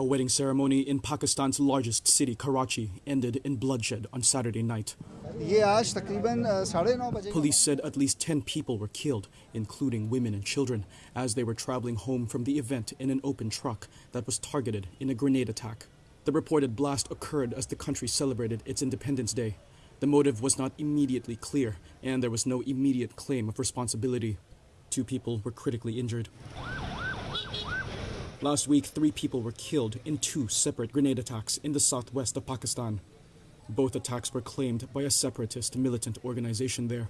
A wedding ceremony in Pakistan's largest city, Karachi, ended in bloodshed on Saturday night. Police said at least 10 people were killed, including women and children, as they were traveling home from the event in an open truck that was targeted in a grenade attack. The reported blast occurred as the country celebrated its Independence Day. The motive was not immediately clear, and there was no immediate claim of responsibility. Two people were critically injured. Last week, three people were killed in two separate grenade attacks in the southwest of Pakistan. Both attacks were claimed by a separatist militant organization there.